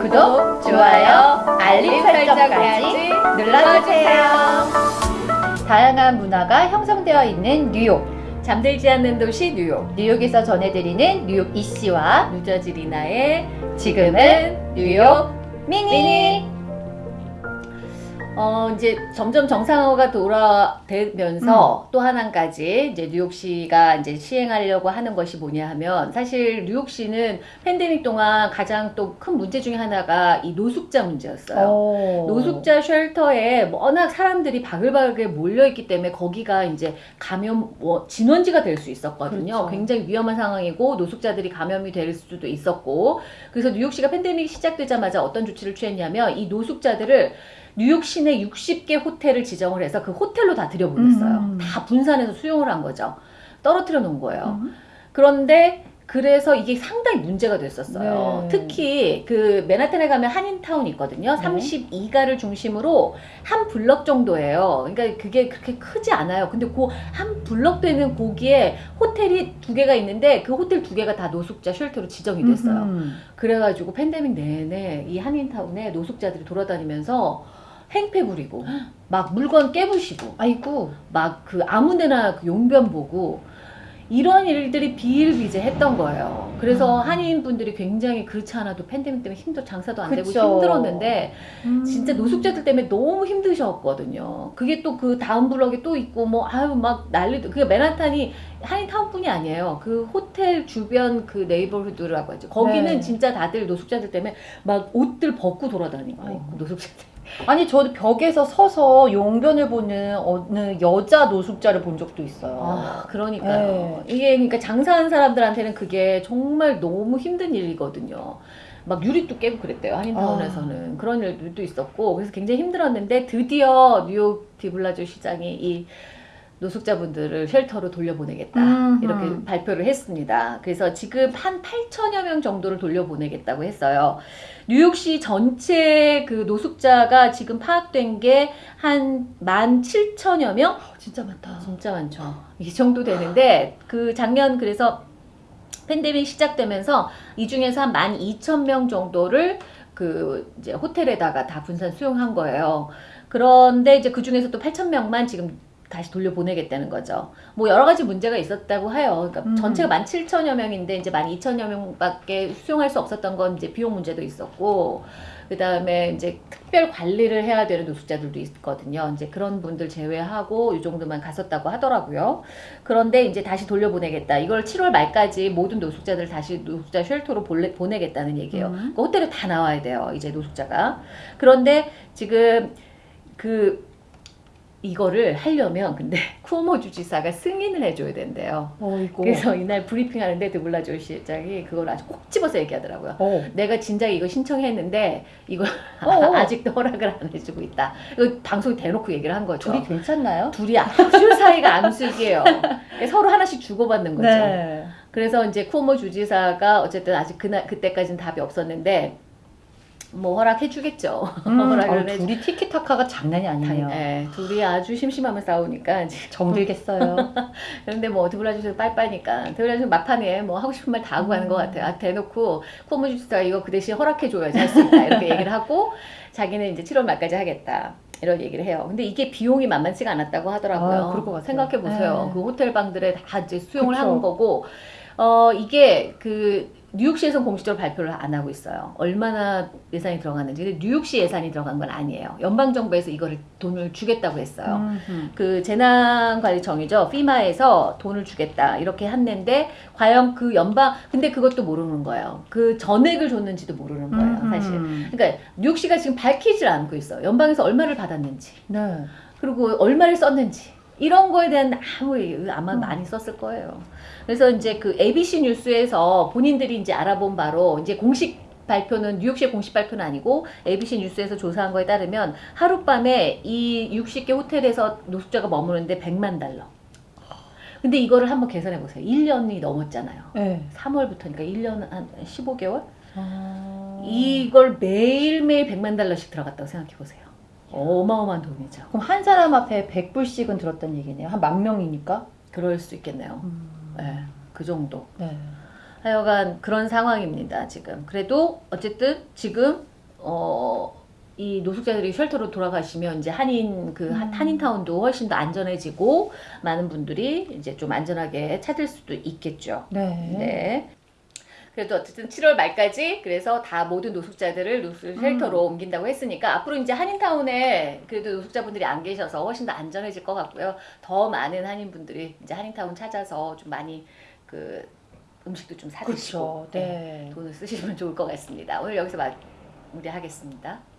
구독, 좋아요, 알림 설정까지 눌러주세요. 다양한 문화가 형성되어 있는 뉴욕. 잠들지 않는 도시 뉴욕. 뉴욕에서 전해드리는 뉴욕 이씨와 뉴저지 리나의 지금은 뉴욕 미니. 미니. 어, 이제 점점 정상화가 돌아되면서 또 하나까지 이제 뉴욕시가 이제 시행하려고 하는 것이 뭐냐 하면 사실 뉴욕시는 팬데믹 동안 가장 또 큰 문제 중에 하나가 이 노숙자 문제였어요. 오. 노숙자 쉘터에 워낙 사람들이 바글바글 몰려있기 때문에 거기가 이제 감염 뭐 진원지가 될 수 있었거든요. 그렇죠. 굉장히 위험한 상황이고 노숙자들이 감염이 될 수도 있었고 그래서 뉴욕시가 팬데믹이 시작되자마자 어떤 조치를 취했냐면 이 노숙자들을 뉴욕 시내 60개 호텔을 지정을 해서 그 호텔로 다 들여보냈어요. 음. 다 분산해서 수용을 한 거죠. 떨어뜨려 놓은 거예요. 음. 그런데 그래서 이게 상당히 문제가 됐었어요. 네. 특히 그 맨하탄에 가면 한인타운이 있거든요. 네. 32가를 중심으로 한 블럭 정도예요. 그러니까 그게 그렇게 크지 않아요. 근데 그 한 블럭 되는 거기에 호텔이 두 개가 있는데 그 호텔 두 개가 다 노숙자 쉘터로 지정이 됐어요. 음. 그래가지고 팬데믹 내내 이 한인타운에 노숙자들이 돌아다니면서 행패 부리고 막 물건 깨부시고 아이고. 막 그 아무데나 그 용변 보고 이런 일들이 비일비재했던 거예요. 그래서 음. 한인 분들이 굉장히 그렇지 않아도 팬데믹 때문에 힘들 장사도 안 되고 그쵸. 힘들었는데 음. 진짜 노숙자들 때문에 너무 힘드셨거든요. 그게 또 그 다음 블럭에 또 있고 뭐 아유 막 난리도 그게 맨하탄이 한인타운뿐이 아니에요. 그 호텔 주변 그 네이버후드라고 하죠. 거기는 네. 진짜 다들 노숙자들 때문에 막 옷들 벗고 돌아다니고 아이고. 노숙자들. 아니 저도 벽에서 서서 용변을 보는 어느 여자 노숙자를 본 적도 있어요. 아, 그러니까요. 네. 이게 그러니까 장사하는 사람들한테는 그게 정말 너무 힘든 일이거든요. 막 유리도 깨고 그랬대요 한인타운에서는 그런 일들도 있었고 그래서 굉장히 힘들었는데 드디어 뉴욕 디블라주 시장이 이 노숙자분들을 쉘터로 돌려보내겠다 음흠. 이렇게 발표를 했습니다. 그래서 지금 한 8천여 명 정도를 돌려보내겠다고 했어요. 뉴욕시 전체 그 노숙자가 지금 파악된 게 한 17,000여 명? 진짜 많다. 진짜 많죠. 이 정도 되는데 그 작년 그래서 팬데믹 시작되면서 이 중에서 한 12,000명 정도를 그 이제 호텔에다가 다 분산 수용한 거예요. 그런데 이제 그 중에서 또 8,000명만 지금 다시 돌려보내겠다는 거죠. 뭐 여러 가지 문제가 있었다고 해요. 그러니까 음. 전체가 17,000여 명인데 이제 12,000여 명밖에 수용할 수 없었던 건 이제 비용 문제도 있었고 그 다음에 이제 특별 관리를 해야 되는 노숙자들도 있거든요. 이제 그런 분들 제외하고 이 정도만 갔었다고 하더라고요. 그런데 이제 다시 돌려보내겠다. 이걸 7월 말까지 모든 노숙자들 다시 노숙자 쉘터로 보내, 보내겠다는 얘기예요. 음. 그 호텔에 다 나와야 돼요. 이제 노숙자가. 그런데 지금 그 이거를 하려면 근데 쿠오모 주지사가 승인을 해줘야 된대요. 어이고. 그래서 이날 브리핑하는데 드블라조 시장이 그걸 아주 꼭 집어서 얘기하더라고요. 어. 내가 진작 이거 신청했는데 이거 어어. 아직도 허락을 안 해주고 있다. 이거 방송에 대놓고 얘기를 한 거죠. 둘이 괜찮나요? 둘이 아주 사이가 암숙이에요. 서로 하나씩 주고받는 거죠. 네. 그래서 이제 쿠오모 주지사가 어쨌든 아직 그날 그때까지는 답이 없었는데 뭐 허락해 주겠죠. 음, 허락을 어, 해. 둘이 티키타카가 장난이 아니네요. 예, 둘이 아주 심심하면 싸우니까 정들겠어요. 그런데 뭐 드블라주에서 빨빠니까 드블라주 막판에 뭐 하고 싶은 말 다 하고 가는 것 같아요. 아, 대놓고 코모주스가 이거 그 대신 허락해 줘야지 할 수 있다 이렇게 얘기를 하고 자기는 이제 7월 말까지 하겠다. 이런 얘기를 해요. 근데 이게 비용이 만만치가 않았다고 하더라고요. 아, 그럴 것 같아요. 생각해 보세요. 네. 그 호텔 방들에 다 이제 수용을 그쵸. 하는 거고, 어 이게 그 뉴욕시에서는 공식적으로 발표를 안 하고 있어요. 얼마나 예산이 들어갔는지. 근데 뉴욕시 예산이 들어간 건 아니에요. 연방 정부에서 이거를 돈을 주겠다고 했어요. 음. 그 재난관리청이죠. 피마에서 돈을 주겠다 이렇게 했는데 과연 그 연방 근데 그것도 모르는 거예요. 그 전액을 줬는지도 모르는 거예요, 음. 사실. 그러니까 뉴욕시가 지금 밝히질 않고 있어요. 연방에서 얼마를 받았는지 네. 그리고 얼마를 썼는지 이런 거에 대한 아무 아마 음. 많이 썼을 거예요. 그래서 이제 그 ABC 뉴스에서 본인들이 이제 알아본 바로 이제 공식 발표는 뉴욕시의 공식 발표는 아니고 ABC 뉴스에서 조사한 거에 따르면 하룻밤에 이 60개 호텔에서 노숙자가 머무는데 100만 달러. 근데 이거를 한번 계산해 보세요. 1년이 넘었잖아요. 네. 3월부터니까 1년 한 15개월? 아... 이걸 매일매일 100만 달러씩 들어갔다고 생각해 보세요. 어마어마한 돈이죠. 그럼 한 사람 앞에 100불씩은 들었다는 얘기네요. 한 만 명이니까. 그럴 수 있겠네요. 음. 네, 그 정도. 네. 하여간 그런 상황입니다, 지금. 그래도 어쨌든 지금 어, 이 노숙자들이 쉘터로 돌아가시면 이제 한인 그 한- 음. 한인타운도 훨씬 더 안전해지고 많은 분들이 이제 좀 안전하게 찾을 수도 있겠죠. 네. 네. 그래도 어쨌든 7월 말까지 그래서 다 모든 노숙자들을 노숙 쉘터로 음. 옮긴다고 했으니까 앞으로 이제 한인타운에 그래도 노숙자분들이 안 계셔서 훨씬 더 안전해질 것 같고요. 더 많은 한인분들이 이제 한인타운 찾아서 좀 많이 그 음식도 좀 사드시고 그렇죠. 네. 돈을 쓰시면 좋을 것 같습니다. 오늘 여기서 마무리하겠습니다.